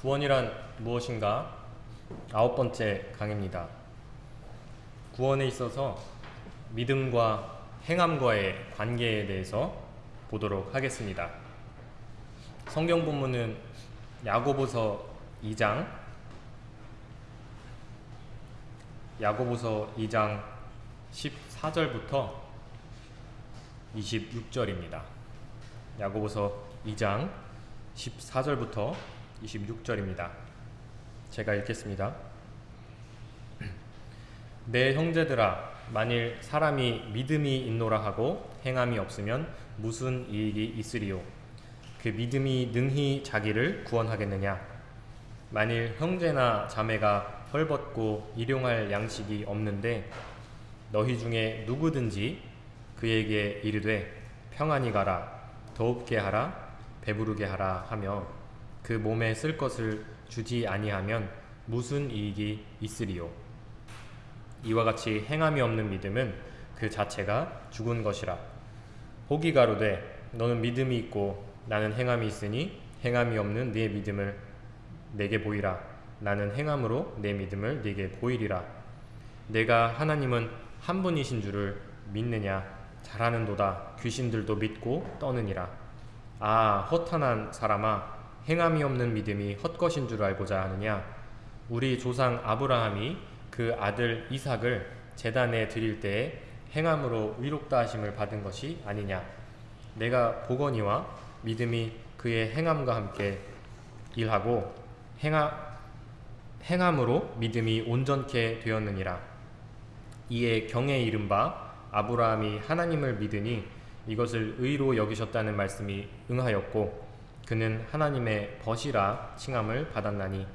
구원이란 무엇인가? 아홉 번째 강의입니다. 구원에 있어서 믿음과 행함과의 관계에 대해서 보도록 하겠습니다. 성경 본문은 야고보서 2장 야고보서 2장 14절부터 26절입니다. 야고보서 2장 14절부터 26절입니다. 제가 읽겠습니다. 내 형제들아 만일 사람이 믿음이 있노라 하고 행함이 없으면 무슨 이익이 있으리요 그 믿음이 능히 자기를 구원하겠느냐 만일 형제나 자매가 헐벗고 일용할 양식이 없는데 너희 중에 누구든지 그에게 이르되 평안히 가라 더웁게 하라 배부르게 하라 하며 그 몸에 쓸 것을 주지 아니하면 무슨 이익이 있으리요? 이와 같이 행함이 없는 믿음은 그 자체가 죽은 것이라. 혹이 가로되 너는 믿음이 있고 나는 행함이 있으니 행함이 없는 네 믿음을 내게 보이라. 나는 행함으로 내 믿음을 네게 보이리라. 내가 하나님은 한 분이신 줄을 믿느냐? 잘하는도다. 귀신들도 믿고 떠느니라. 아 허탄한 사람아 행함이 없는 믿음이 헛것인 줄 알고자 하느냐? 우리 조상 아브라함이 그 아들 이삭을 제단에 드릴 때에 행함으로 의롭다 하심을 받은 것이 아니냐? 내가 보거니와 믿음이 그의 행함과 함께 일하고 행하, 행함으로 믿음이 온전케 되었느니라. 이에 경에 이른바 아브라함이 하나님을 믿으니 이것을 의로 여기셨다는 말씀이 응하였고 그는 하나님의 벗이라 칭함을 받았나니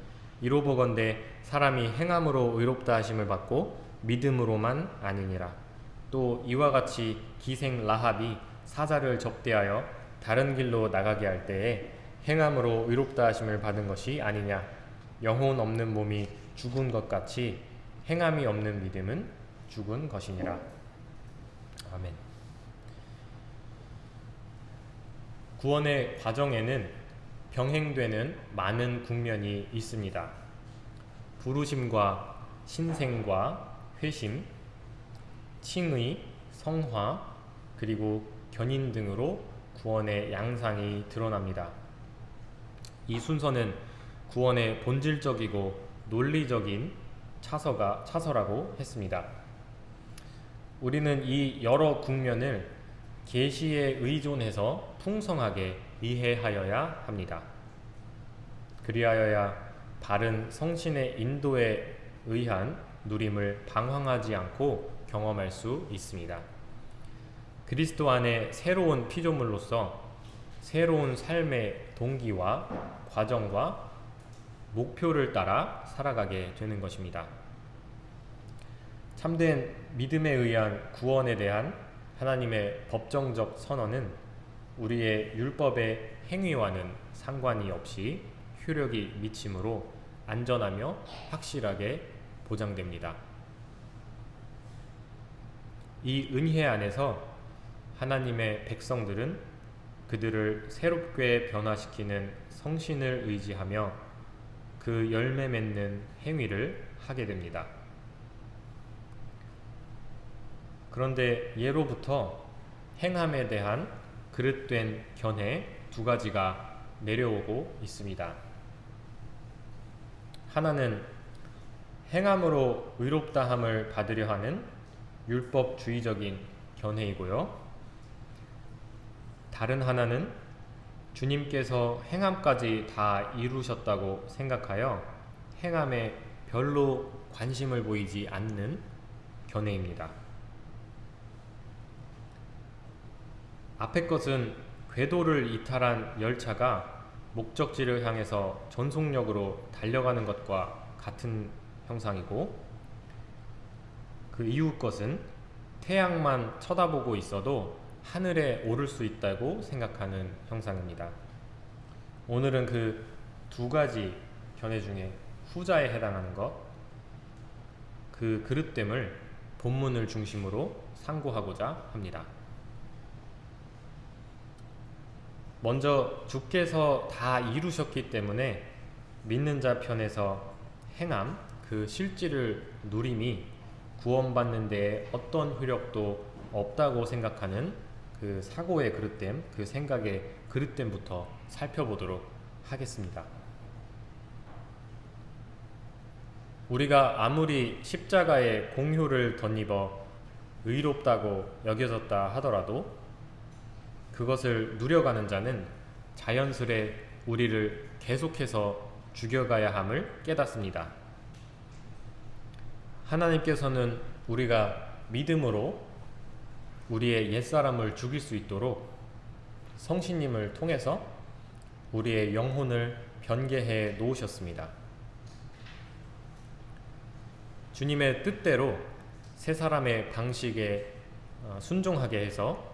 이로 보건대 사람이 행함으로 의롭다 하심을 받고 믿음으로만 아니니라. 또 이와 같이 기생 라합이 사자를 접대하여 다른 길로 나가게 할 때에 행함으로 의롭다 하심을 받은 것이 아니냐. 영혼 없는 몸이 죽은 것 같이 행함이 없는 믿음은 죽은 것이니라. 아멘 구원의 과정에는 병행되는 많은 국면이 있습니다. 부르심과 신생과 회심, 칭의, 성화, 그리고 견인 등으로 구원의 양상이 드러납니다. 이 순서는 구원의 본질적이고 논리적인 차서가, 차서라고 했습니다. 우리는 이 여러 국면을 계시에 의존해서 풍성하게 이해하여야 합니다. 그리하여야 바른 성신의 인도에 의한 누림을 방황하지 않고 경험할 수 있습니다. 그리스도 안에 새로운 피조물로서 새로운 삶의 동기와 과정과 목표를 따라 살아가게 되는 것입니다. 참된 믿음에 의한 구원에 대한 하나님의 법정적 선언은 우리의 율법의 행위와는 상관이 없이 효력이 미침으로 안전하며 확실하게 보장됩니다. 이 은혜 안에서 하나님의 백성들은 그들을 새롭게 변화시키는 성신을 의지하며 그 열매 맺는 행위를 하게 됩니다. 그런데 예로부터 행함에 대한 그릇된 견해 두 가지가 내려오고 있습니다. 하나는 행함으로 의롭다함을 받으려 하는 율법주의적인 견해이고요. 다른 하나는 주님께서 행함까지 다 이루셨다고 생각하여 행함에 별로 관심을 보이지 않는 견해입니다. 앞의 것은 궤도를 이탈한 열차가 목적지를 향해서 전속력으로 달려가는 것과 같은 형상이고 그 이후 것은 태양만 쳐다보고 있어도 하늘에 오를 수 있다고 생각하는 형상입니다. 오늘은 그 두 가지 견해 중에 후자에 해당하는 것, 그 그릇됨을 본문을 중심으로 상고하고자 합니다. 먼저 주께서 다 이루셨기 때문에 믿는 자 편에서 행함, 그 실질을 누림이 구원받는 데에 어떤 효력도 없다고 생각하는 그 사고의 그릇됨, 그 생각의 그릇됨부터 살펴보도록 하겠습니다. 우리가 아무리 십자가의 공효를 덧입어 의롭다고 여겨졌다 하더라도 그것을 누려가는 자는 자연스레 우리를 계속해서 죽여가야 함을 깨닫습니다. 하나님께서는 우리가 믿음으로 우리의 옛사람을 죽일 수 있도록 성신님을 통해서 우리의 영혼을 변개해 놓으셨습니다. 주님의 뜻대로 새 사람의 방식에 어, 순종하게 해서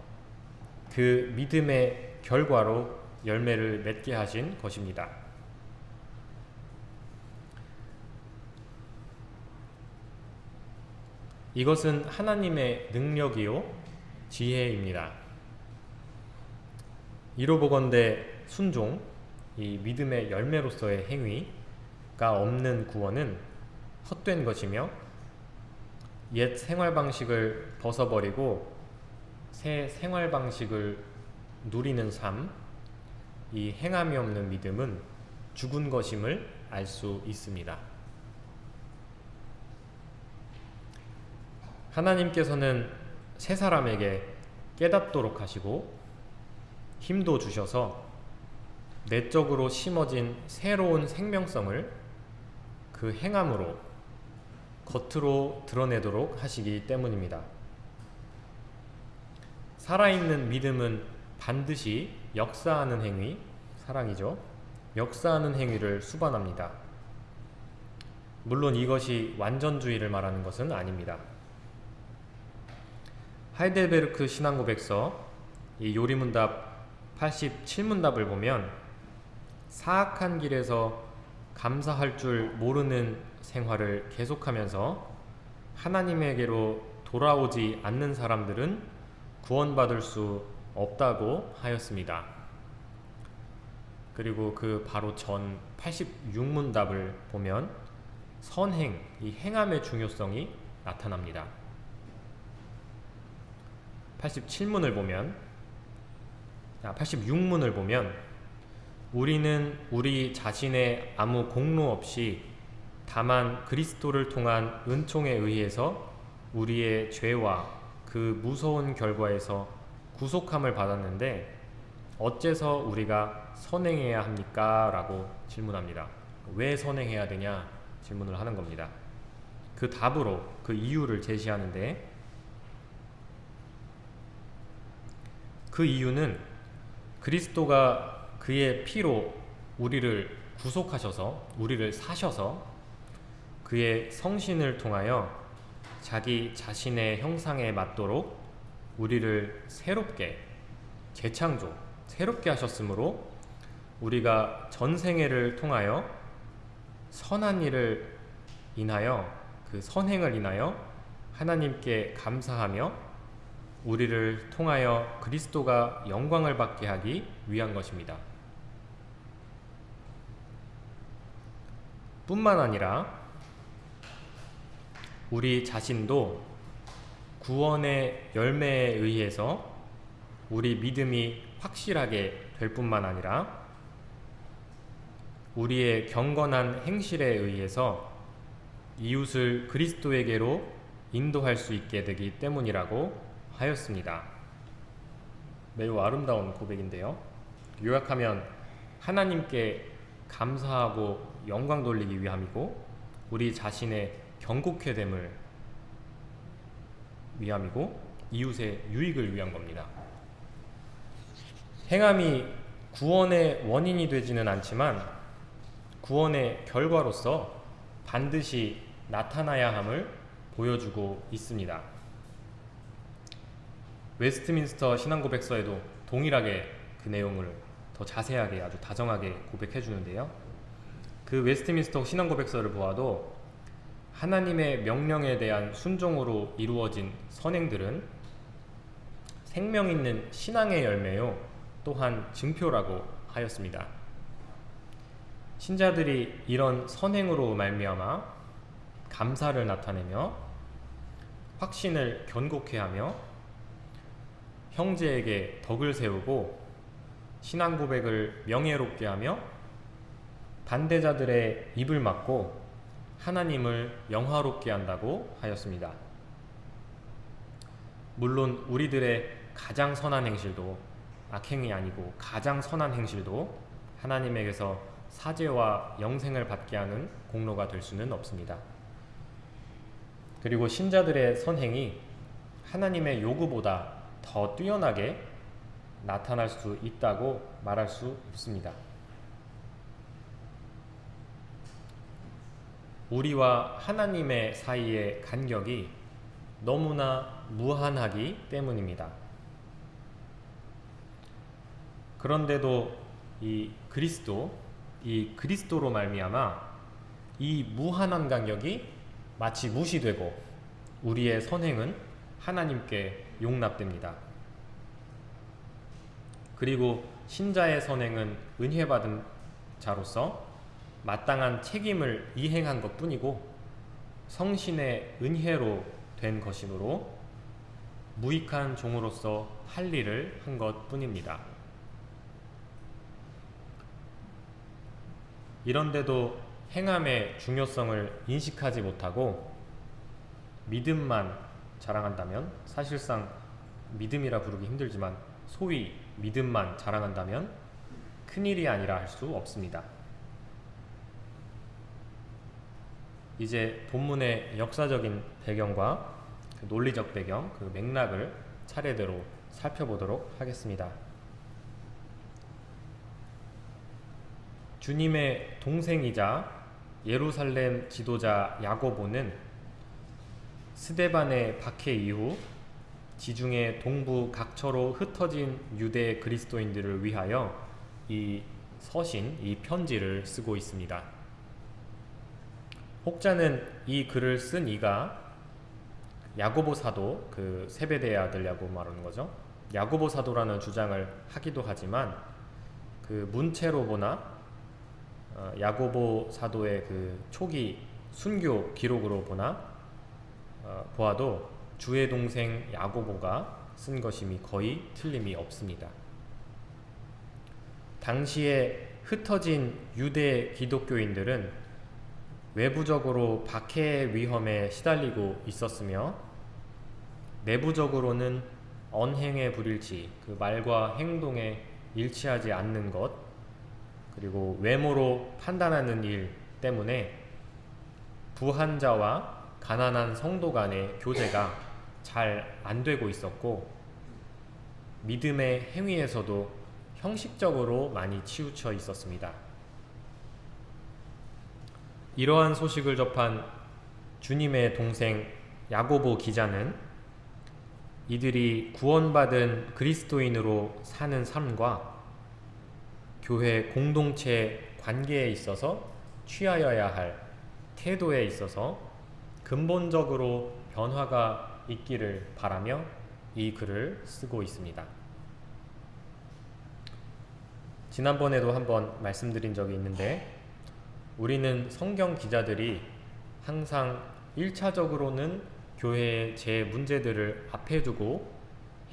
그 믿음의 결과로 열매를 맺게 하신 것입니다. 이것은 하나님의 능력이요 지혜입니다. 이로 보건대 순종, 이 믿음의 열매로서의 행위가 없는 구원은 헛된 것이며 옛 생활 방식을 벗어버리고 새 생활 방식을 누리는 삶, 이 행함이 없는 믿음은 죽은 것임을 알 수 있습니다. 하나님께서는 새 사람에게 깨닫도록 하시고 힘도 주셔서 내적으로 심어진 새로운 생명성을 그 행함으로 겉으로 드러내도록 하시기 때문입니다. 살아있는 믿음은 반드시 역사하는 행위, 사랑이죠. 역사하는 행위를 수반합니다. 물론 이것이 완전주의를 말하는 것은 아닙니다. 하이델베르크 신앙고백서 이 요리문답 87문답을 보면 사악한 길에서 감사할 줄 모르는 생활을 계속하면서 하나님에게로 돌아오지 않는 사람들은 구원받을 수 없다고 하였습니다. 그리고 그 바로 전 86문답을 보면 선행, 이 행함의 중요성이 나타납니다. 87문을 보면 86문을 보면 우리는 우리 자신의 아무 공로 없이 다만 그리스도를 통한 은총에 의해서 우리의 죄와 그 무서운 결과에서 구속함을 받았는데 어째서 우리가 선행해야 합니까? 라고 질문합니다. 왜 선행해야 되냐? 질문을 하는 겁니다. 그 답으로 그 이유를 제시하는데 그 이유는 그리스도가 그의 피로 우리를 구속하셔서 우리를 사셔서 그의 성신을 통하여 자기 자신의 형상에 맞도록 우리를 새롭게 재창조, 새롭게 하셨으므로 우리가 전생애를 통하여 선한 일을 인하여 그 선행을 인하여 하나님께 감사하며 우리를 통하여 그리스도가 영광을 받게 하기 위한 것입니다. 뿐만 아니라 우리 자신도 구원의 열매에 의해서 우리 믿음이 확실하게 될 뿐만 아니라 우리의 경건한 행실에 의해서 이웃을 그리스도에게로 인도할 수 있게 되기 때문이라고 하였습니다. 매우 아름다운 고백인데요. 요약하면 하나님께 감사하고 영광 돌리기 위함이고 우리 자신의 경고케 됨을 위함이고 이웃의 유익을 위한 겁니다. 행함이 구원의 원인이 되지는 않지만 구원의 결과로서 반드시 나타나야 함을 보여주고 있습니다. 웨스트민스터 신앙고백서에도 동일하게 그 내용을 더 자세하게 아주 다정하게 고백해 주는데요. 그 웨스트민스터 신앙고백서를 보아도 하나님의 명령에 대한 순종으로 이루어진 선행들은 생명 있는 신앙의 열매요 또한 증표라고 하였습니다. 신자들이 이런 선행으로 말미암아 감사를 나타내며 확신을 견고케 하며 형제에게 덕을 세우고 신앙 고백을 명예롭게 하며 반대자들의 입을 막고 하나님을 영화롭게 한다고 하였습니다. 물론 우리들의 가장 선한 행실도 악행이 아니고 가장 선한 행실도 하나님에게서 사죄와 영생을 받게 하는 공로가 될 수는 없습니다. 그리고 신자들의 선행이 하나님의 요구보다 더 뛰어나게 나타날 수 있다고 말할 수 없습니다. 우리와 하나님의 사이의 간격이 너무나 무한하기 때문입니다. 그런데도 이 그리스도, 이 그리스도로 말미암아 이 무한한 간격이 마치 무시되고 우리의 선행은 하나님께 용납됩니다. 그리고 신자의 선행은 은혜 받은 자로서 마땅한 책임을 이행한 것 뿐이고 성신의 은혜로 된 것이므로 무익한 종으로서 할 일을 한 것 뿐입니다. 이런데도 행함의 중요성을 인식하지 못하고 믿음만 자랑한다면 사실상 믿음이라 부르기 힘들지만 소위 믿음만 자랑한다면 큰일이 아니라 할 수 없습니다. 이제 본문의 역사적인 배경과 그 논리적 배경, 그 맥락을 차례대로 살펴보도록 하겠습니다. 주님의 동생이자 예루살렘 지도자 야고보는 스데반의 박해 이후 지중해 동부 각처로 흩어진 유대 그리스도인들을 위하여 이 서신, 이 편지를 쓰고 있습니다. 혹자는 이 글을 쓴 이가 야고보 사도, 그 세베대의 아들 야고보 말하는 거죠. 야고보 사도라는 주장을 하기도 하지만 그 문체로 보나 어, 야고보 사도의 그 초기 순교 기록으로 보나 어, 보아도 주의 동생 야고보가 쓴 것임이 거의 틀림이 없습니다. 당시에 흩어진 유대 기독교인들은 외부적으로 박해의 위험에 시달리고 있었으며 내부적으로는 언행의 불일치, 그 말과 행동에 일치하지 않는 것, 그리고 외모로 판단하는 일 때문에 부한자와 가난한 성도 간의 교제가 잘 안 되고 있었고 믿음의 행위에서도 형식적으로 많이 치우쳐 있었습니다. 이러한 소식을 접한 주님의 동생 야고보 기자는 이들이 구원받은 그리스도인으로 사는 삶과 교회 공동체 관계에 있어서 취하여야 할 태도에 있어서 근본적으로 변화가 있기를 바라며 이 글을 쓰고 있습니다. 지난번에도 한번 말씀드린 적이 있는데 우리는 성경 기자들이 항상 1차적으로는 교회의 제 문제들을 앞에 두고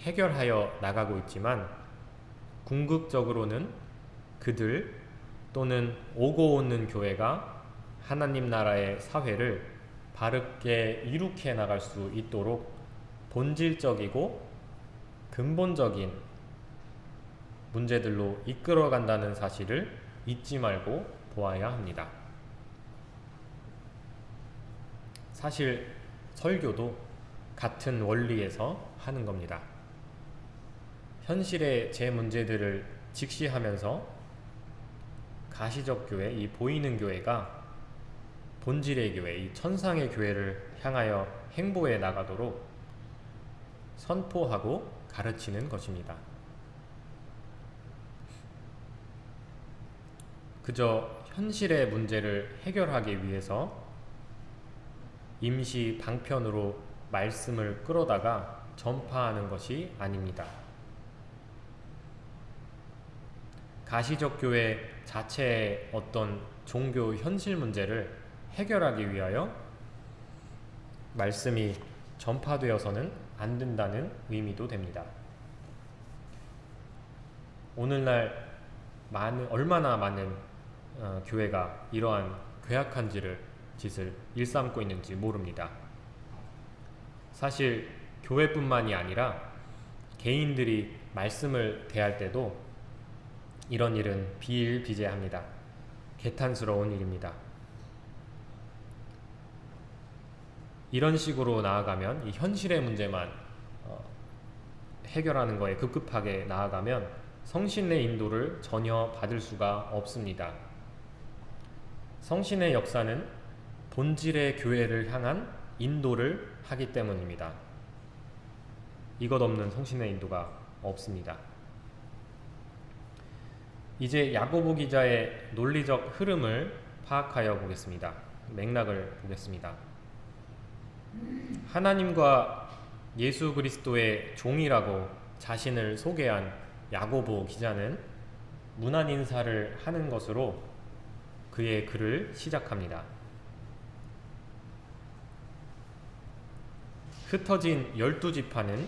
해결하여 나가고 있지만 궁극적으로는 그들 또는 오고 오는 교회가 하나님 나라의 사회를 바르게 이룩해 나갈 수 있도록 본질적이고 근본적인 문제들로 이끌어 간다는 사실을 잊지 말고 보아야 합니다. 사실 설교도 같은 원리에서 하는 겁니다. 현실의 제 문제들을 직시하면서 가시적 교회, 이 보이는 교회가 본질의 교회, 이 천상의 교회를 향하여 행보해 나가도록 선포하고 가르치는 것입니다. 그저 현실의 문제를 해결하기 위해서 임시 방편으로 말씀을 끌어다가 전파하는 것이 아닙니다. 가시적 교회 자체의 어떤 종교 현실 문제를 해결하기 위하여 말씀이 전파되어서는 안 된다는 의미도 됩니다. 오늘날 많은 얼마나 많은 어, 교회가 이러한 괴악한 지를 짓을 일삼고 있는지 모릅니다. 사실 교회뿐만이 아니라 개인들이 말씀을 대할 때도 이런 일은 비일비재합니다. 개탄스러운 일입니다. 이런 식으로 나아가면 이 현실의 문제만 어, 해결하는 거에 급급하게 나아가면 성신의 인도를 전혀 받을 수가 없습니다. 성신의 역사는 본질의 교회를 향한 인도를 하기 때문입니다. 이것 없는 성신의 인도가 없습니다. 이제 야고보 기자의 논리적 흐름을 파악하여 보겠습니다. 맥락을 보겠습니다. 하나님과 예수 그리스도의 종이라고 자신을 소개한 야고보 기자는 문안 인사를 하는 것으로 그의 글을 시작합니다. 흩어진 열두 지파는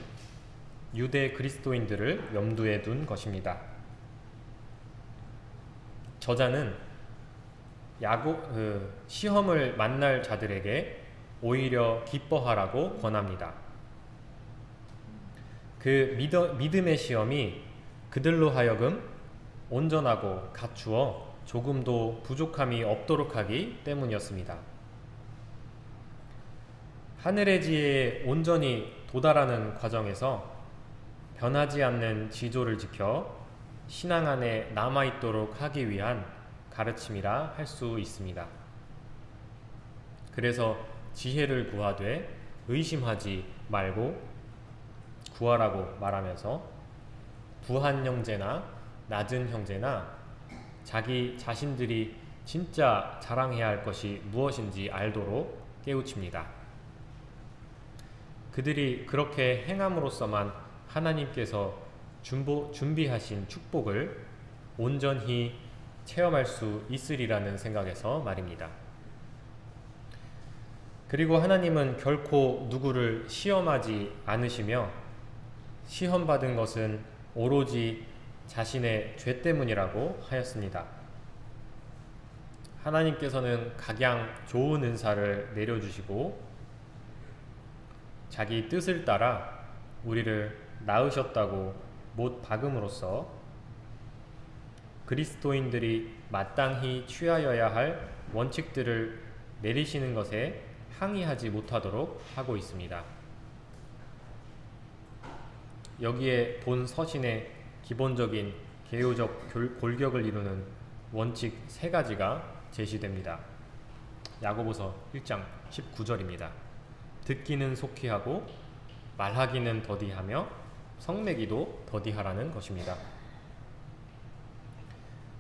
유대 그리스도인들을 염두에 둔 것입니다. 저자는 야고, 그, 시험을 만날 자들에게 오히려 기뻐하라고 권합니다. 그 믿어, 믿음의 시험이 그들로 하여금 온전하고 갖추어 조금도 부족함이 없도록 하기 때문이었습니다. 하늘의 지혜에 온전히 도달하는 과정에서 변하지 않는 지조를 지켜 신앙 안에 남아있도록 하기 위한 가르침이라 할 수 있습니다. 그래서 지혜를 구하되 의심하지 말고 구하라고 말하면서 부한 형제나 낮은 형제나 자기 자신들이 진짜 자랑해야 할 것이 무엇인지 알도록 깨우칩니다. 그들이 그렇게 행함으로써만 하나님께서 준보, 준비하신 축복을 온전히 체험할 수 있으리라는 생각에서 말입니다. 그리고 하나님은 결코 누구를 시험하지 않으시며 시험받은 것은 오로지 자신의 죄 때문이라고 하였습니다. 하나님께서는 각양 좋은 은사를 내려주시고 자기 뜻을 따라 우리를 낳으셨다고 못 박음으로써 그리스도인들이 마땅히 취하여야 할 원칙들을 내리시는 것에 항의하지 못하도록 하고 있습니다. 여기에 본 서신의 기본적인 개요적 골격을 이루는 원칙 세 가지가 제시됩니다. 야고보서 1장 19절입니다. 듣기는 속히 하고 말하기는 더디하며 성내기도 더디하라는 것입니다.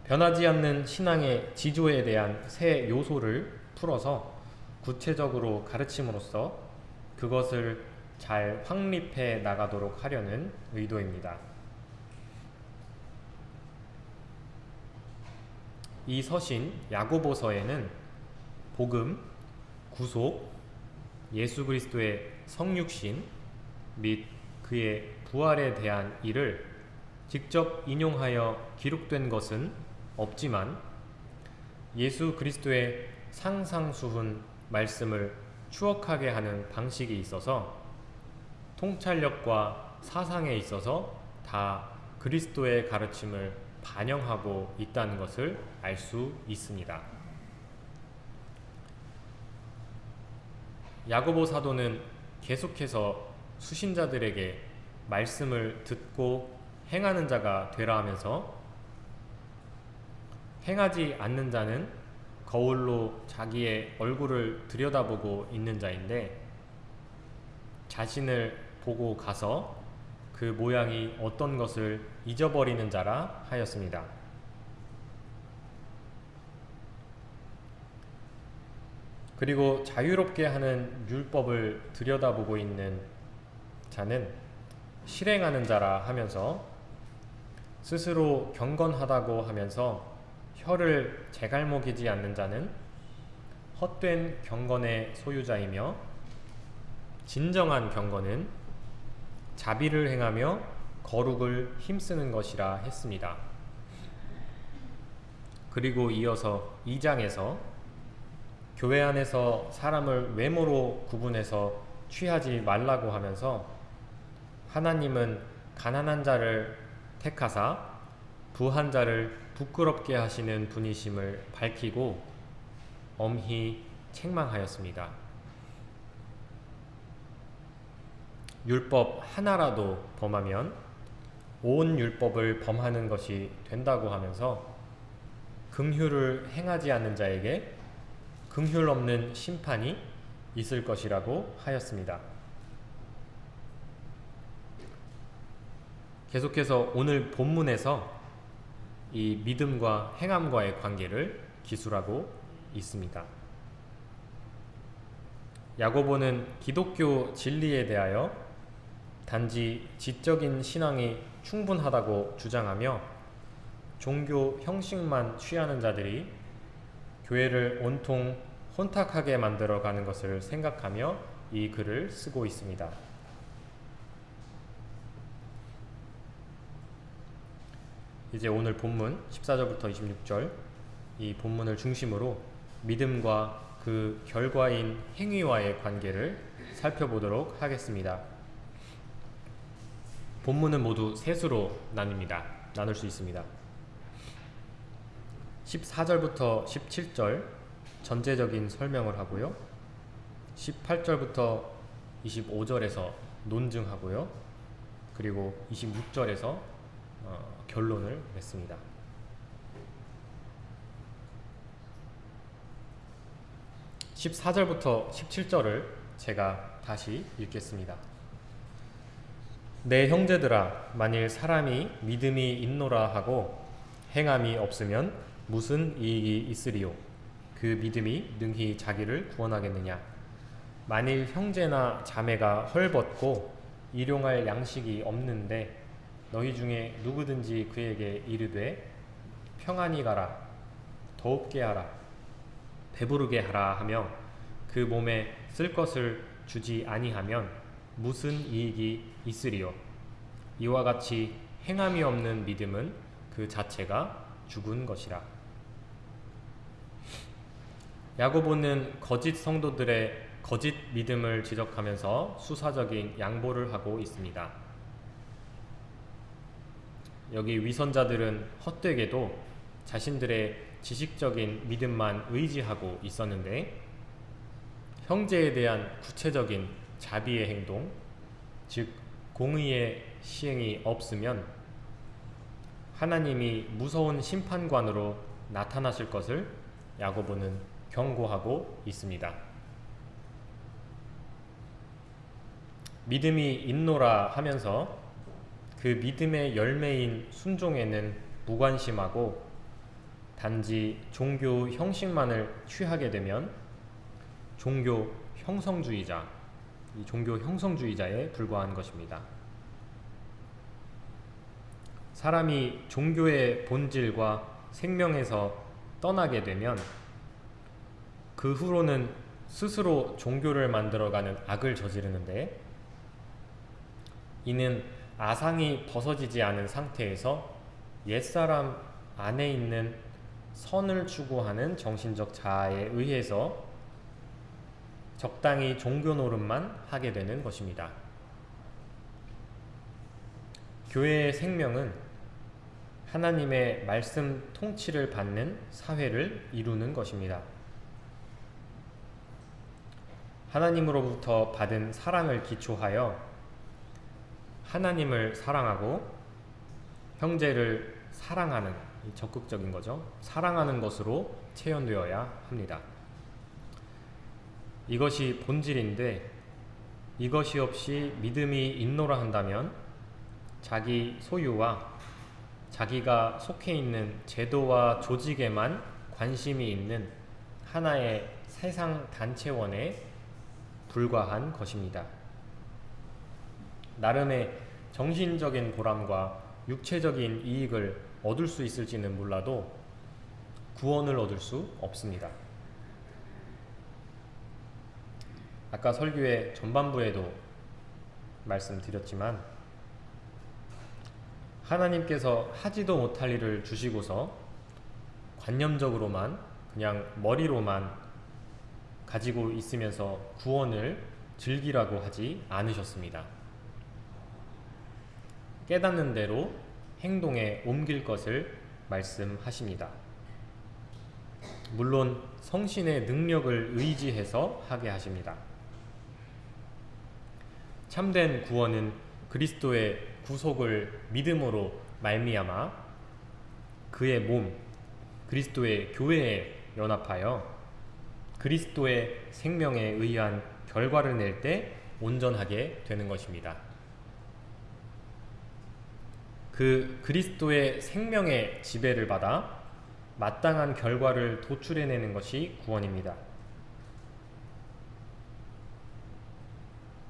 변하지 않는 신앙의 지조에 대한 새 요소를 풀어서 구체적으로 가르침으로써 그것을 잘 확립해 나가도록 하려는 의도입니다. 이 서신 야고보서에는 복음, 구속, 예수 그리스도의 성육신 및 그의 부활에 대한 일을 직접 인용하여 기록된 것은 없지만 예수 그리스도의 상상수훈 말씀을 추억하게 하는 방식이 있어서 통찰력과 사상에 있어서 다 그리스도의 가르침을 반영하고 있다는 것을 알 수 있습니다. 야고보 사도는 계속해서 수신자들에게 말씀을 듣고 행하는 자가 되라 하면서 행하지 않는 자는 거울로 자기의 얼굴을 들여다보고 있는 자인데 자신을 보고 가서 그 모양이 어떤 것을 잊어버리는 자라 하였습니다. 그리고 자유롭게 하는 율법을 들여다보고 있는 자는 실행하는 자라 하면서 스스로 경건하다고 하면서 혀를 제갈먹이지 않는 자는 헛된 경건의 소유자이며 진정한 경건은 자비를 행하며 거룩을 힘쓰는 것이라 했습니다. 그리고 이어서 2장에서 교회 안에서 사람을 외모로 구분해서 취하지 말라고 하면서 하나님은 가난한 자를 택하사 부한 자를 부끄럽게 하시는 분이심을 밝히고 엄히 책망하였습니다. 율법 하나라도 범하면 온 율법을 범하는 것이 된다고 하면서 긍휼을 행하지 않는 자에게 긍휼 없는 심판이 있을 것이라고 하였습니다. 계속해서 오늘 본문에서 이 믿음과 행함과의 관계를 기술하고 있습니다. 야고보는 기독교 진리에 대하여 단지 지적인 신앙이 충분하다고 주장하며 종교 형식만 취하는 자들이 교회를 온통 혼탁하게 만들어 가는 것을 생각하며 이 글을 쓰고 있습니다. 이제 오늘 본문 14절부터 26절 이 본문을 중심으로 믿음과 그 결과인 행위와의 관계를 살펴보도록 하겠습니다. 본문은 모두 셋으로 나뉩니다. 나눌 수 있습니다. 14절부터 17절 전제적인 설명을 하고요. 18절부터 25절에서 논증하고요. 그리고 26절에서 어, 결론을 맺습니다. 14절부터 17절을 제가 다시 읽겠습니다. 내 형제들아 만일 사람이 믿음이 있노라 하고 행함이 없으면 무슨 이익이 있으리요? 그 믿음이 능히 자기를 구원하겠느냐? 만일 형제나 자매가 헐벗고 일용할 양식이 없는데 너희 중에 누구든지 그에게 이르되 평안히 가라 더웁게 하라 배부르게 하라 하며 그 몸에 쓸 것을 주지 아니하면 무슨 이익이 있으리요? 이와 같이 행함이 없는 믿음은 그 자체가 죽은 것이라 야고보는 거짓 성도들의 거짓 믿음을 지적하면서 수사적인 양보를 하고 있습니다. 여기 위선자들은 헛되게도 자신들의 지식적인 믿음만 의지하고 있었는데 형제에 대한 구체적인 자비의 행동, 즉 공의의 시행이 없으면 하나님이 무서운 심판관으로 나타나실 것을 야고보는 경고하고 있습니다. 믿음이 있노라 하면서 그 믿음의 열매인 순종에는 무관심하고 단지 종교 형식만을 취하게 되면 종교 형성주의자, 이 종교 형성주의자에 불과한 것입니다. 사람이 종교의 본질과 생명에서 떠나게 되면 그 후로는 스스로 종교를 만들어가는 악을 저지르는데 이는 아상이 벗어지지 않은 상태에서 옛사람 안에 있는 선을 추구하는 정신적 자아에 의해서 적당히 종교 노릇만 하게 되는 것입니다. 교회의 생명은 하나님의 말씀 통치를 받는 사회를 이루는 것입니다. 하나님으로부터 받은 사랑을 기초하여 하나님을 사랑하고 형제를 사랑하는 적극적인 거죠. 사랑하는 것으로 체현되어야 합니다. 이것이 본질인데 이것이 없이 믿음이 있노라 한다면 자기 소유와 자기가 속해 있는 제도와 조직에만 관심이 있는 하나의 세상 단체원에 불과한 것입니다. 나름의 정신적인 보람과 육체적인 이익을 얻을 수 있을지는 몰라도 구원을 얻을 수 없습니다. 아까 설교의 전반부에도 말씀드렸지만 하나님께서 하지도 못할 일을 주시고서 관념적으로만 그냥 머리로만 가지고 있으면서 구원을 즐기라고 하지 않으셨습니다. 깨닫는 대로 행동에 옮길 것을 말씀하십니다. 물론 성신의 능력을 의지해서 하게 하십니다. 참된 구원은 그리스도의 구속을 믿음으로 말미암아 그의 몸 그리스도의 교회에 연합하여 그리스도의 생명에 의한 결과를 낼 때 온전하게 되는 것입니다. 그 그리스도의 생명의 지배를 받아 마땅한 결과를 도출해내는 것이 구원입니다.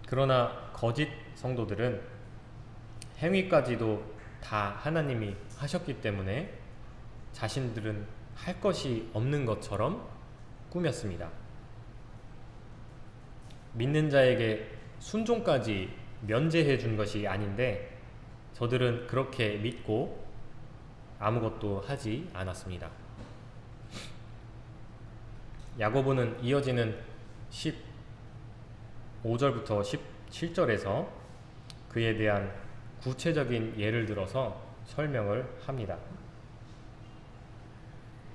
그러나 거짓 성도들은 행위까지도 다 하나님이 하셨기 때문에 자신들은 할 것이 없는 것처럼 꾸몄습니다. 믿는 자에게 순종까지 면제해 준 것이 아닌데 저들은 그렇게 믿고 아무것도 하지 않았습니다. 야고보는 이어지는 15절부터 17절에서 그에 대한 구체적인 예를 들어서 설명을 합니다.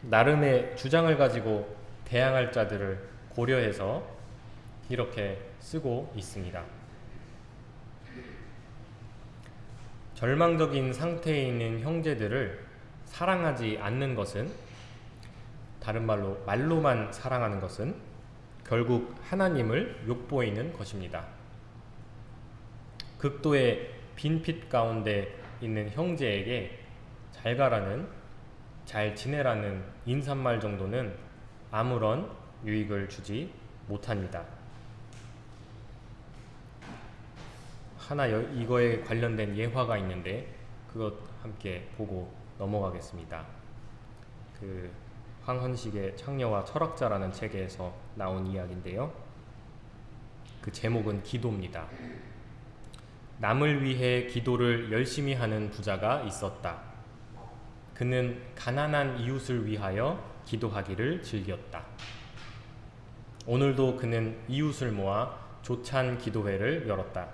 나름의 주장을 가지고 대항할 자들을 고려해서 이렇게 쓰고 있습니다. 절망적인 상태에 있는 형제들을 사랑하지 않는 것은 다른 말로 말로만 사랑하는 것은 결국 하나님을 욕보이는 것입니다. 극도의 빈핏 가운데 있는 형제에게 잘 가라는 잘 지내라는 인사말 정도는 아무런 유익을 주지 못합니다. 하나 이거에 관련된 예화가 있는데 그것 함께 보고 넘어가겠습니다. 그 황헌식의 창녀와 철학자라는 책에서 나온 이야기인데요. 그 제목은 기도입니다. 남을 위해 기도를 열심히 하는 부자가 있었다. 그는 가난한 이웃을 위하여 기도하기를 즐겼다. 오늘도 그는 이웃을 모아 조찬 기도회를 열었다.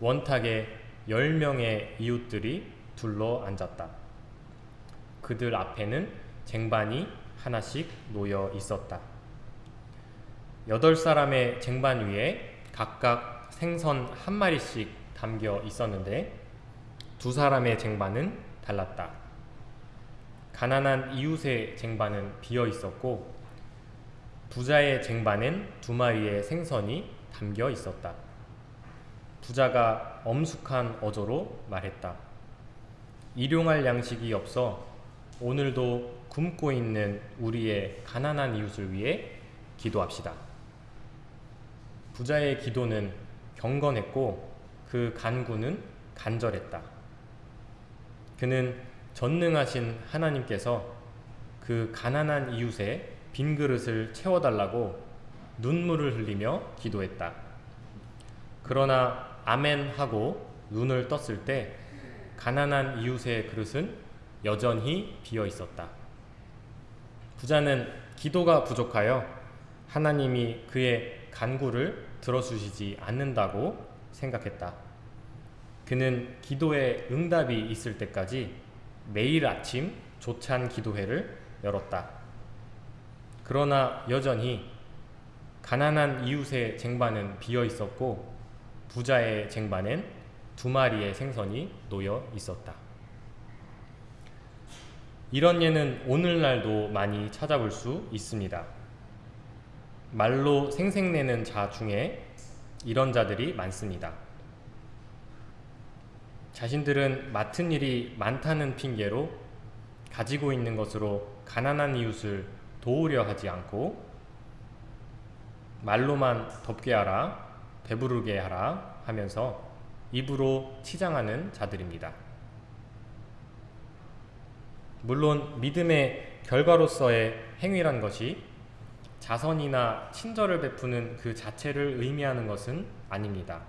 원탁에 10명의 이웃들이 둘러 앉았다. 그들 앞에는 쟁반이 하나씩 놓여 있었다. 여덟 사람의 쟁반 위에 각각 생선 한 마리씩 담겨 있었는데 두 사람의 쟁반은 달랐다. 가난한 이웃의 쟁반은 비어 있었고 부자의 쟁반엔 두 마리의 생선이 담겨 있었다. 부자가 엄숙한 어조로 말했다. 일용할 양식이 없어 오늘도 굶고 있는 우리의 가난한 이웃을 위해 기도합시다. 부자의 기도는 경건했고 그 간구는 간절했다. 그는 전능하신 하나님께서 그 가난한 이웃의 빈 그릇을 채워달라고 눈물을 흘리며 기도했다. 그러나 아멘 하고 눈을 떴을 때 가난한 이웃의 그릇은 여전히 비어 있었다. 부자는 기도가 부족하여 하나님이 그의 간구를 들어주시지 않는다고 생각했다. 그는 기도에 응답이 있을 때까지 매일 아침 조찬 기도회를 열었다. 그러나 여전히 가난한 이웃의 쟁반은 비어 있었고 부자의 쟁반엔 두 마리의 생선이 놓여 있었다. 이런 예는 오늘날도 많이 찾아볼 수 있습니다. 말로 생색내는 자 중에 이런 자들이 많습니다. 자신들은 맡은 일이 많다는 핑계로 가지고 있는 것으로 가난한 이웃을 도우려 하지 않고 말로만 덥게 하라, 배부르게 하라 하면서 입으로 치장하는 자들입니다. 물론 믿음의 결과로서의 행위란 것이 자선이나 친절을 베푸는 그 자체를 의미하는 것은 아닙니다.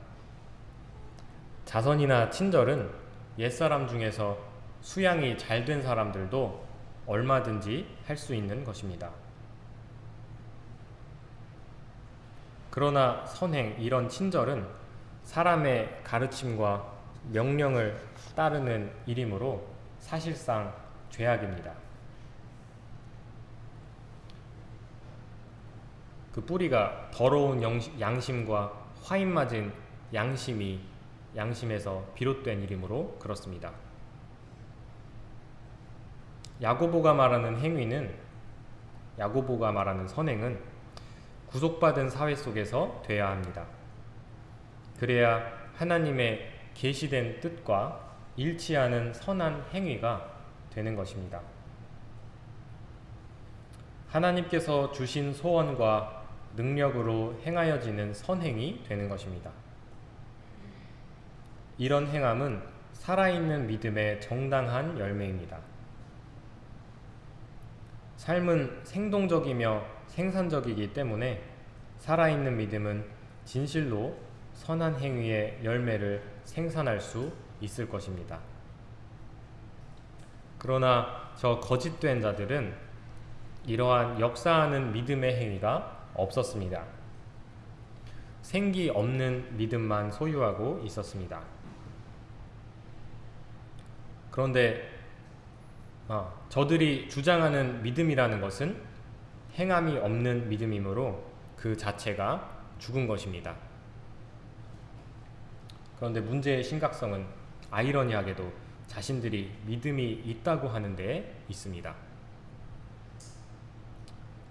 자선이나 친절은 옛사람 중에서 수양이 잘 된 사람들도 얼마든지 할 수 있는 것입니다. 그러나 선행, 이런 친절은 사람의 가르침과 명령을 따르는 일이므로 사실상 죄악입니다. 그 뿌리가 더러운 양심과 화인 맞은 양심이 양심에서 비롯된 일이므로 그렇습니다. 야고보가 말하는 행위는 야고보가 말하는 선행은 구속받은 사회 속에서 돼야 합니다. 그래야 하나님의 계시된 뜻과 일치하는 선한 행위가 되는 것입니다. 하나님께서 주신 소원과 능력으로 행하여지는 선행이 되는 것입니다. 이런 행함은 살아있는 믿음의 정당한 열매입니다. 삶은 생동적이며 생산적이기 때문에 살아있는 믿음은 진실로 선한 행위의 열매를 생산할 수 있을 것입니다. 그러나 저 거짓된 자들은 이러한 역사하는 믿음의 행위가 없었습니다. 생기 없는 믿음만 소유하고 있었습니다. 그런데 어, 저들이 주장하는 믿음이라는 것은 행함이 없는 믿음이므로 그 자체가 죽은 것입니다. 그런데 문제의 심각성은 아이러니하게도 자신들이 믿음이 있다고 하는 데 있습니다.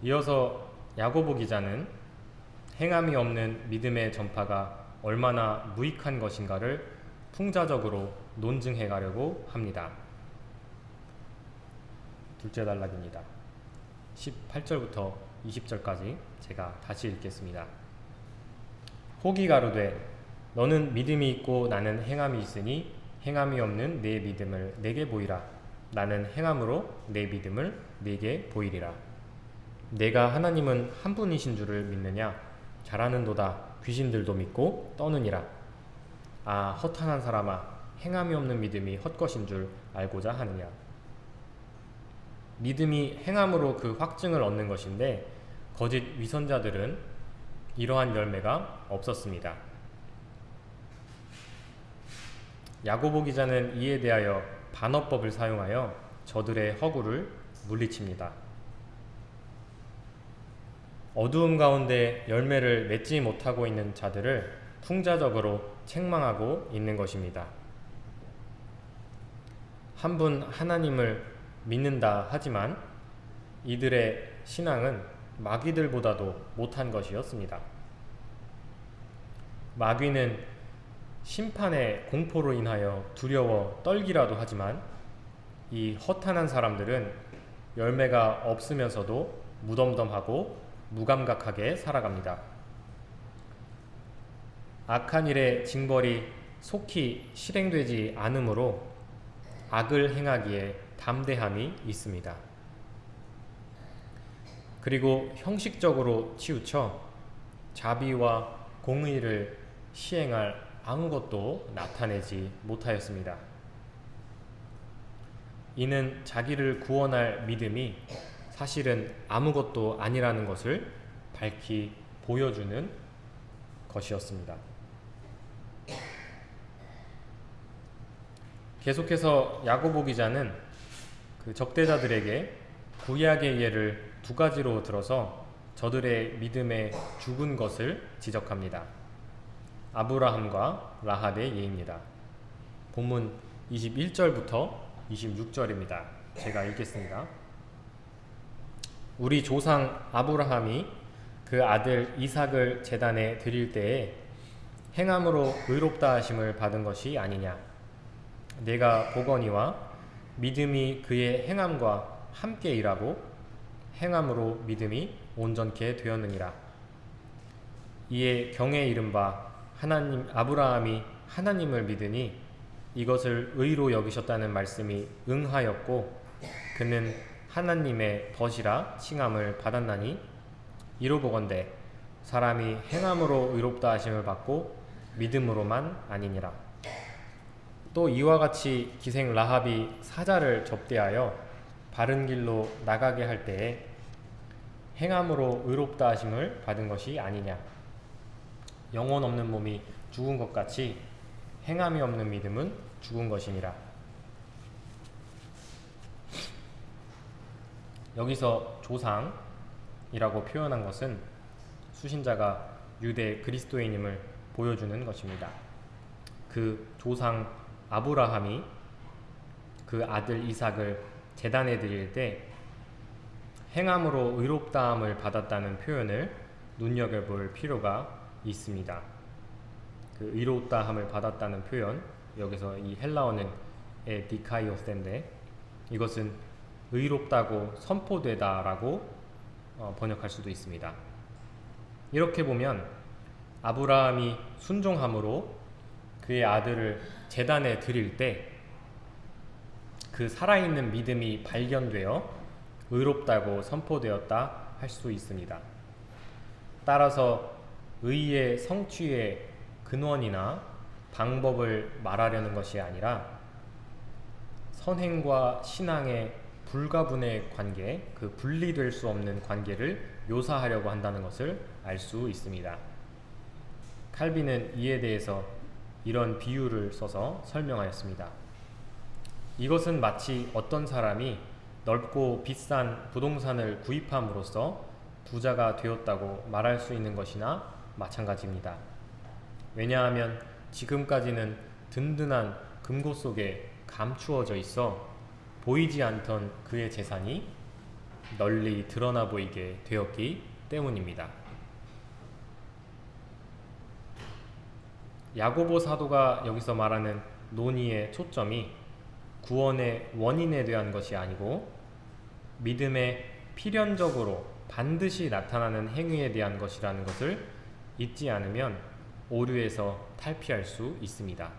이어서 야고보 기자는 행함이 없는 믿음의 전파가 얼마나 무익한 것인가를 풍자적으로 논증해 가려고 합니다. 둘째 단락입니다. 18절부터 20절까지 제가 다시 읽겠습니다. 혹이 가로되 너는 믿음이 있고 나는 행함이 있으니 행함이 없는 내 믿음을 내게 보이라 나는 행함으로 내 믿음을 내게 보이리라 내가 하나님은 한 분이신 줄을 믿느냐 잘하는도다 귀신들도 믿고 떠느니라 아 허탄한 사람아 행함이 없는 믿음이 헛것인 줄 알고자 하느냐 믿음이 행함으로 그 확증을 얻는 것인데 거짓 위선자들은 이러한 열매가 없었습니다. 야고보 기자는 이에 대하여 반어법을 사용하여 저들의 허구를 물리칩니다. 어두움 가운데 열매를 맺지 못하고 있는 자들을 풍자적으로 책망하고 있는 것입니다. 한 분 하나님을 믿는다 하지만 이들의 신앙은 마귀들보다도 못한 것이었습니다. 마귀는 심판의 공포로 인하여 두려워 떨기라도 하지만 이 허탄한 사람들은 열매가 없으면서도 무덤덤하고 무감각하게 살아갑니다. 악한 일의 징벌이 속히 실행되지 않으므로 악을 행하기에 담대함이 있습니다. 그리고 형식적으로 치우쳐 자비와 공의를 시행할 아무것도 나타내지 못하였습니다. 이는 자기를 구원할 믿음이 사실은 아무것도 아니라는 것을 밝히 보여주는 것이었습니다. 계속해서 야고보 기자는 그 적대자들에게 구약의 예를 두 가지로 들어서 저들의 믿음에 죽은 것을 지적합니다. 아브라함과 라합의 예입니다. 본문 21절부터 26절입니다. 제가 읽겠습니다. 우리 조상 아브라함이 그 아들 이삭을 제단에 드릴 때에 행함으로 의롭다 하심을 받은 것이 아니냐 내가 보거니와 믿음이 그의 행함과 함께 일하고 행함으로 믿음이 온전케 되었느니라 이에 경에 이른바 하나님 아브라함이 하나님을 믿으니 이것을 의로 여기셨다는 말씀이 응하였고 그는 하나님의 벗이라 칭함을 받았나니 이로 보건대 사람이 행함으로 의롭다 하심을 받고 믿음으로만 아니니라. 또 이와 같이 기생 라합이 사자를 접대하여 바른 길로 나가게 할 때에 행함으로 의롭다 하심을 받은 것이 아니냐. 영혼 없는 몸이 죽은 것 같이 행함이 없는 믿음은 죽은 것이니라. 여기서 조상이라고 표현한 것은 수신자가 유대 그리스도인임을 보여주는 것입니다. 그 조상 아브라함이 그 아들 이삭을 재단에 드릴 때 행함으로 의롭다함을 받았다는 표현을 눈여겨볼 필요가 있습니다. 그 의롭다함을 받았다는 표현 여기서 이 헬라어는 에디카이오스인데 이것은 의롭다고 선포되다 라고 어, 번역할 수도 있습니다. 이렇게 보면 아브라함이 순종함으로 그의 아들을 재단에 드릴 때 그 살아있는 믿음이 발견되어 의롭다고 선포되었다 할 수 있습니다. 따라서 의의 성취의 근원이나 방법을 말하려는 것이 아니라 선행과 신앙의 불가분의 관계, 그 분리될 수 없는 관계를 묘사하려고 한다는 것을 알 수 있습니다. 칼빈은 이에 대해서 이런 비유를 써서 설명하였습니다. 이것은 마치 어떤 사람이 넓고 비싼 부동산을 구입함으로써 부자가 되었다고 말할 수 있는 것이나 마찬가지입니다. 왜냐하면 지금까지는 든든한 금고 속에 감추어져 있어 보이지 않던 그의 재산이 널리 드러나 보이게 되었기 때문입니다. 야고보 사도가 여기서 말하는 논의의 초점이 구원의 원인에 대한 것이 아니고 믿음의 필연적으로 반드시 나타나는 행위에 대한 것이라는 것을 잊지 않으면 오류에서 탈피할 수 있습니다.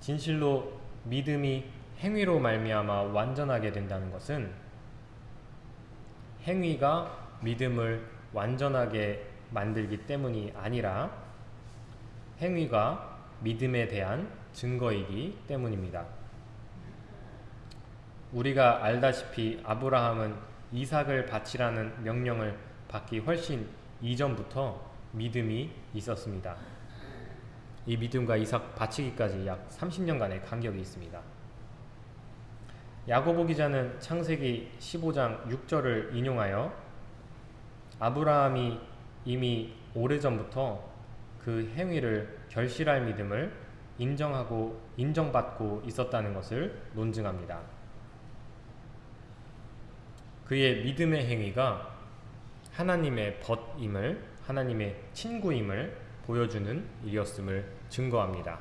진실로 믿음이 행위로 말미암아 완전하게 된다는 것은 행위가 믿음을 완전하게 만들기 때문이 아니라 행위가 믿음에 대한 증거이기 때문입니다. 우리가 알다시피 아브라함은 이삭을 바치라는 명령을 받기 훨씬 이전부터 믿음이 있었습니다. 이 믿음과 이삭 바치기까지 약 30년간의 간격이 있습니다. 야고보 기자는 창세기 15장 6절을 인용하여 아브라함이 이미 오래전부터 그 행위를 결실할 믿음을 인정하고 인정받고 있었다는 것을 논증합니다. 그의 믿음의 행위가 하나님의 벗임을 하나님의 친구임을 보여주는 일이었음을 증거합니다.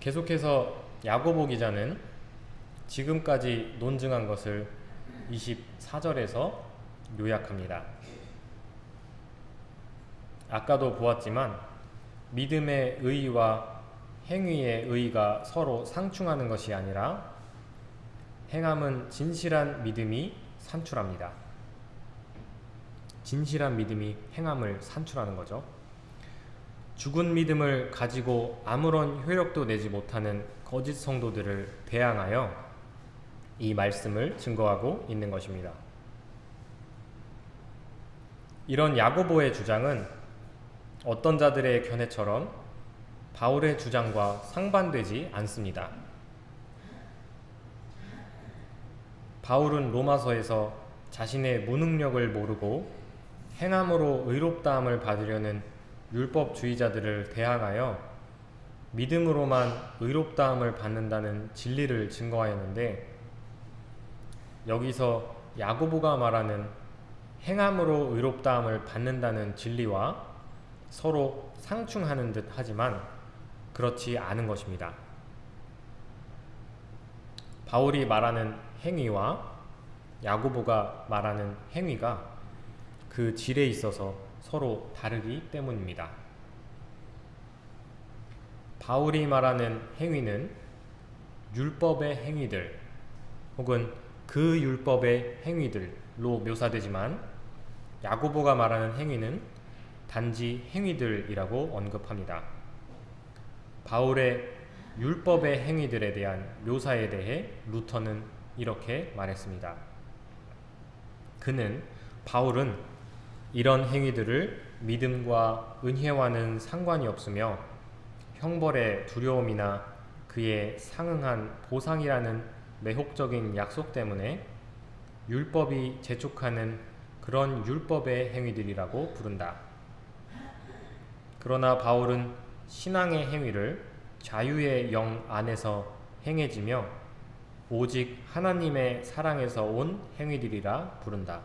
계속해서 야고보 기자는 지금까지 논증한 것을 24절에서 요약합니다. 아까도 보았지만 믿음의 의와 행위의 의가 서로 상충하는 것이 아니라 행함은 진실한 믿음이 산출합니다. 진실한 믿음이 행함을 산출하는 거죠. 죽은 믿음을 가지고 아무런 효력도 내지 못하는 거짓 성도들을 대항하여 이 말씀을 증거하고 있는 것입니다. 이런 야고보의 주장은 어떤 자들의 견해처럼 바울의 주장과 상반되지 않습니다. 바울은 로마서에서 자신의 무능력을 모르고 행함으로 의롭다함을 받으려는 율법주의자들을 대항하여 믿음으로만 의롭다함을 받는다는 진리를 증거하였는데 여기서 야고보가 말하는 행함으로 의롭다함을 받는다는 진리와 서로 상충하는 듯 하지만 그렇지 않은 것입니다. 바울이 말하는 행위와 야고보가 말하는 행위가 그 질에 있어서 서로 다르기 때문입니다. 바울이 말하는 행위는 율법의 행위들 혹은 그 율법의 행위들로 묘사되지만 야고보가 말하는 행위는 단지 행위들이라고 언급합니다. 바울의 율법의 행위들에 대한 묘사에 대해 루터는 이렇게 말했습니다. 그는 바울은 이런 행위들을 믿음과 은혜와는 상관이 없으며 형벌의 두려움이나 그의 상응한 보상이라는 매혹적인 약속 때문에 율법이 재촉하는 그런 율법의 행위들이라고 부른다. 그러나 바울은 신앙의 행위를 자유의 영 안에서 행해지며 오직 하나님의 사랑에서 온 행위들이라 부른다.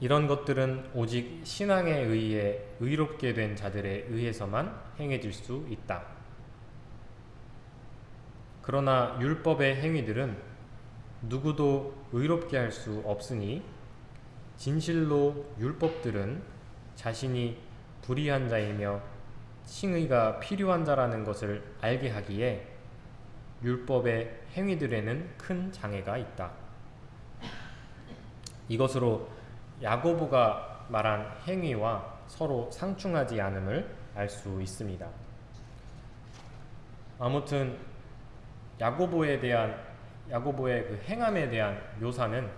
이런 것들은 오직 신앙에 의해 의롭게 된 자들에 의해서만 행해질 수 있다. 그러나 율법의 행위들은 누구도 의롭게 할 수 없으니 진실로 율법들은 자신이 불의한 자이며 칭의가 필요한 자라는 것을 알게 하기에 율법의 행위들에는 큰 장애가 있다. 이것으로 야고보가 말한 행위와 서로 상충하지 않음을 알 수 있습니다. 아무튼 야고보에 대한 야고보의 그 행함에 대한 묘사는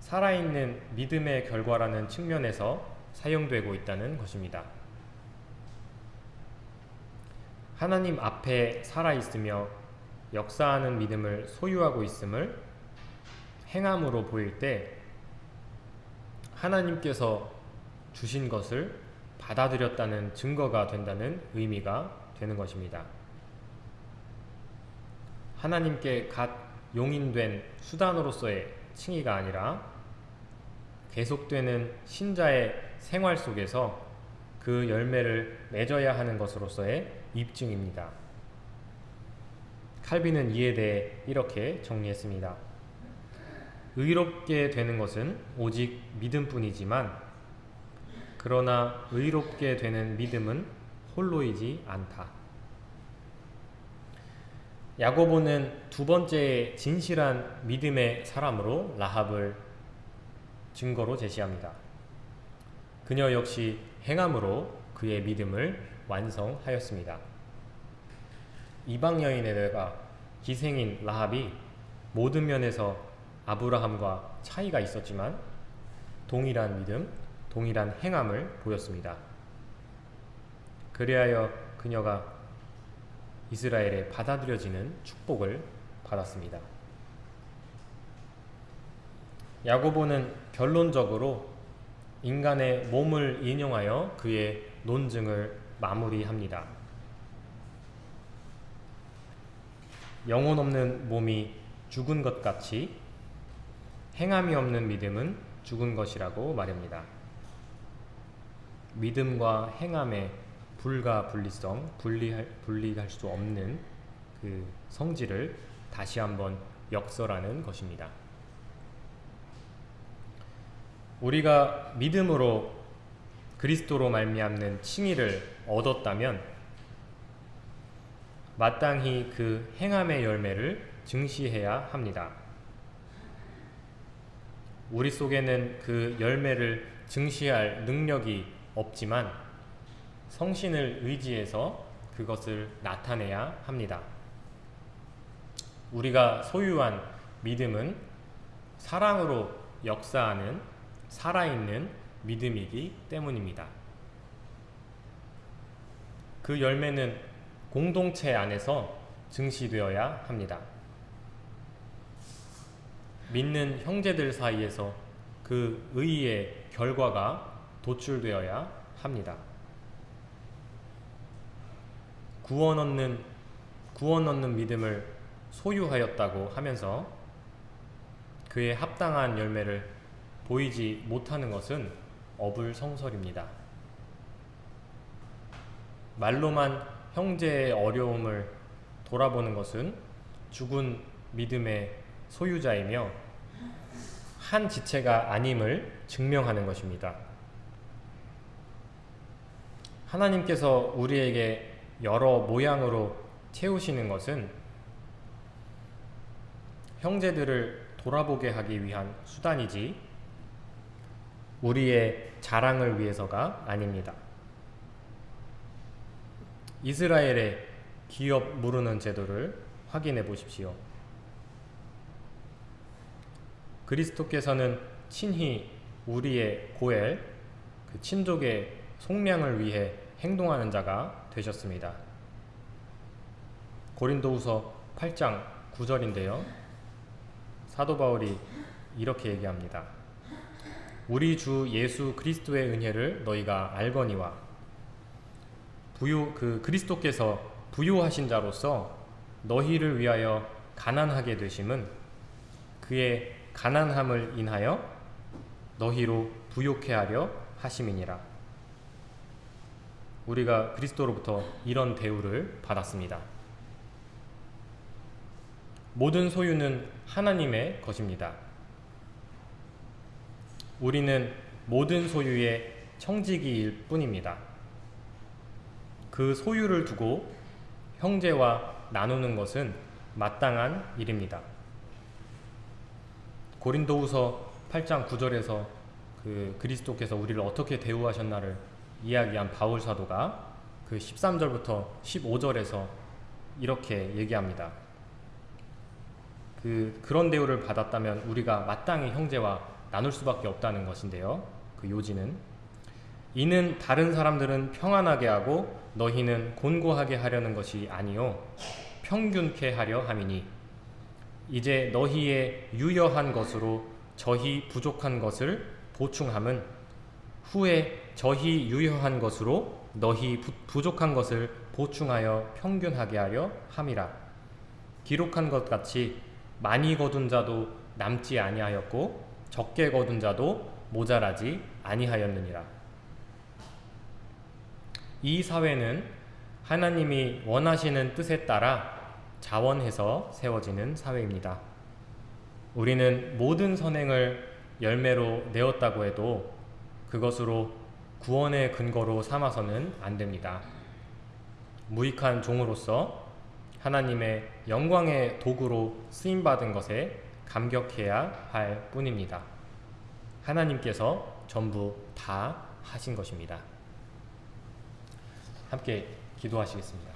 살아있는 믿음의 결과라는 측면에서 사용되고 있다는 것입니다. 하나님 앞에 살아있으며 역사하는 믿음을 소유하고 있음을 행함으로 보일 때 하나님께서 주신 것을 받아들였다는 증거가 된다는 의미가 되는 것입니다. 하나님께 갓 용인된 수단으로서의 칭의가 아니라 계속되는 신자의 생활 속에서 그 열매를 맺어야 하는 것으로서의 입증입니다. 칼빈은 이에 대해 이렇게 정리했습니다. 의롭게 되는 것은 오직 믿음뿐이지만 그러나 의롭게 되는 믿음은 홀로이지 않다. 야고보는 두 번째 진실한 믿음의 사람으로 라합을 증거로 제시합니다. 그녀 역시 행함으로 그의 믿음을 완성하였습니다. 이방 여인에다가 기생인 라합이 모든 면에서 아브라함과 차이가 있었지만 동일한 믿음, 동일한 행함을 보였습니다. 그리하여 그녀가 이스라엘에 받아들여지는 축복을 받았습니다. 야고보는 결론적으로 인간의 몸을 인용하여 그의 논증을 마무리합니다. 영혼 없는 몸이 죽은 것 같이 행함이 없는 믿음은 죽은 것이라고 말합니다. 믿음과 행함의 불가 분리성, 분리할, 분리할 수 없는 그 성질을 다시 한번 역설하는 것입니다. 우리가 믿음으로 그리스도로 말미암는 칭의를 얻었다면 마땅히 그 행함의 열매를 증시해야 합니다. 우리 속에는 그 열매를 증시할 능력이 없지만 성신을 의지해서 그것을 나타내야 합니다. 우리가 소유한 믿음은 사랑으로 역사하는 살아있는 믿음이기 때문입니다. 그 열매는 공동체 안에서 증시되어야 합니다. 믿는 형제들 사이에서 그 의의 결과가 도출되어야 합니다. 구원 얻는 구원 얻는 믿음을 소유하였다고 하면서 그의 합당한 열매를 보이지 못하는 것은 어불성설입니다. 말로만 형제의 어려움을 돌아보는 것은 죽은 믿음의 소유자이며 한 지체가 아님을 증명하는 것입니다. 하나님께서 우리에게 여러 모양으로 채우시는 것은 형제들을 돌아보게 하기 위한 수단이지 우리의 자랑을 위해서가 아닙니다. 이스라엘의 기업 무르는 제도를 확인해 보십시오. 그리스도께서는 친히 우리의 고엘, 그 친족의 속량을 위해 행동하는 자가 되셨습니다. 고린도후서 8장 9절인데요. 사도 바울이 이렇게 얘기합니다. 우리 주 예수 그리스도의 은혜를 너희가 알거니와 부요 그 그리스도께서 부요하신 자로서 너희를 위하여 가난하게 되심은 그의 가난함을 인하여 너희로 부요케 하려 하심이니라. 우리가 그리스도로부터 이런 대우를 받았습니다. 모든 소유는 하나님의 것입니다. 우리는 모든 소유의 청지기일 뿐입니다. 그 소유를 두고 형제와 나누는 것은 마땅한 일입니다. 고린도후서 8장 9절에서 그 그리스도께서 우리를 어떻게 대우하셨나를 이야기한 바울 사도가 그 13절부터 15절에서 이렇게 얘기합니다. 그 그런 대우를 받았다면 우리가 마땅히 형제와 나눌 수밖에 없다는 것인데요. 그 요지는 이는 다른 사람들은 평안하게 하고 너희는 곤고하게 하려는 것이 아니요 평균케 하려 함이니 이제 너희의 유여한 것으로 저희 부족한 것을 보충함은 후에 저희 유여한 것으로 너희 부, 부족한 것을 보충하여 평균하게 하려 함이라 기록한 것 같이 많이 거둔 자도 남지 아니하였고 적게 거둔 자도 모자라지 아니하였느니라 이 사회는 하나님이 원하시는 뜻에 따라 자원해서 세워지는 사회입니다. 우리는 모든 선행을 열매로 내었다고 해도 그것으로 구원의 근거로 삼아서는 안 됩니다. 무익한 종으로서 하나님의 영광의 도구로 쓰임받은 것에 감격해야 할 뿐입니다. 하나님께서 전부 다 하신 것입니다. 함께 기도하시겠습니다.